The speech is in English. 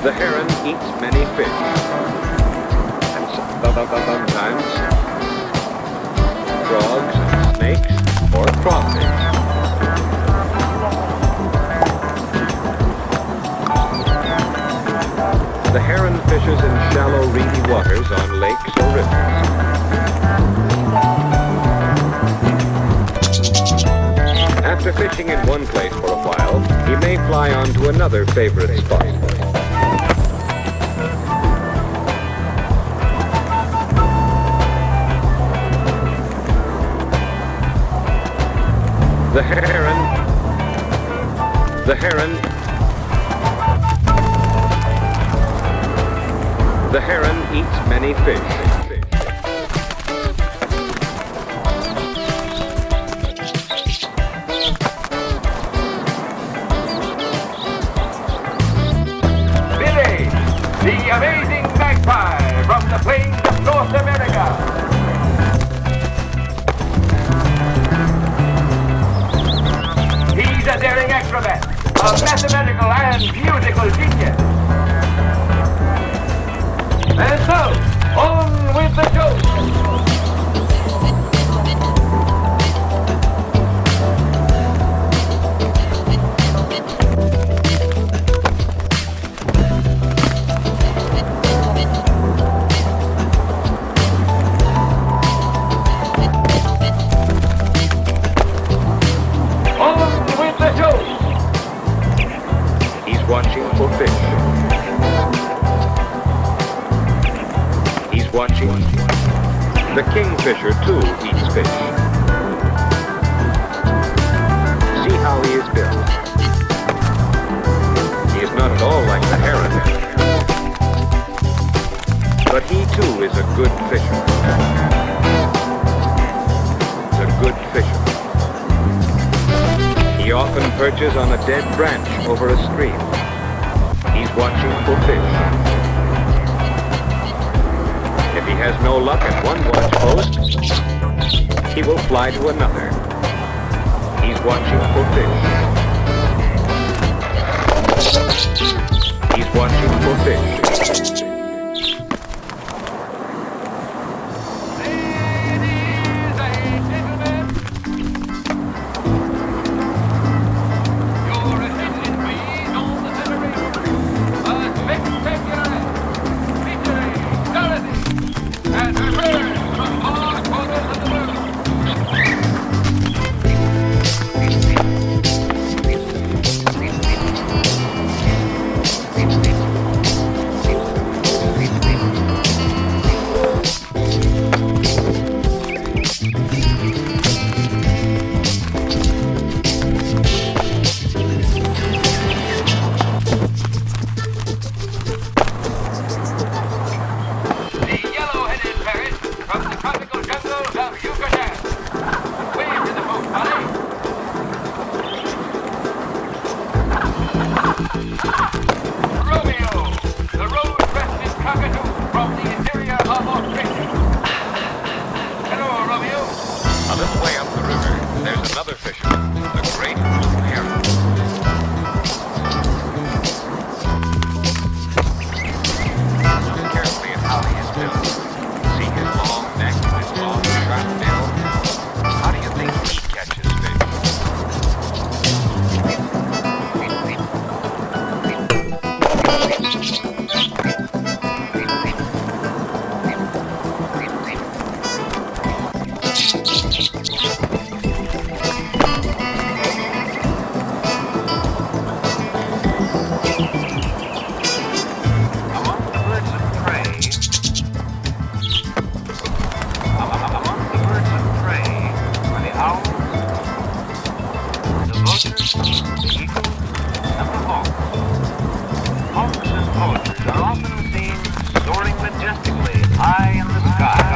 The heron eats many fish. And sometimes frogs, snakes, or crawfish. The heron fishes in shallow, reedy waters on lakes or rivers. After fishing in one place for a while, he may fly on to another favorite spot. The heron, the heron, the heron eats many fish. Billy, the amazing magpie from the plains on with the show. Watching. The kingfisher, too, eats fish. See how he is built. He is not at all like the heron. But he, too, is a good fisher. A good fisher. He often perches on a dead branch over a stream. He's watching for fish. Has no luck at one watch post, he will fly to another. He's watching for fish. He's watching for fish. Romeo, hawk. Hawks and vultures are often seen soaring majestically high in the sky.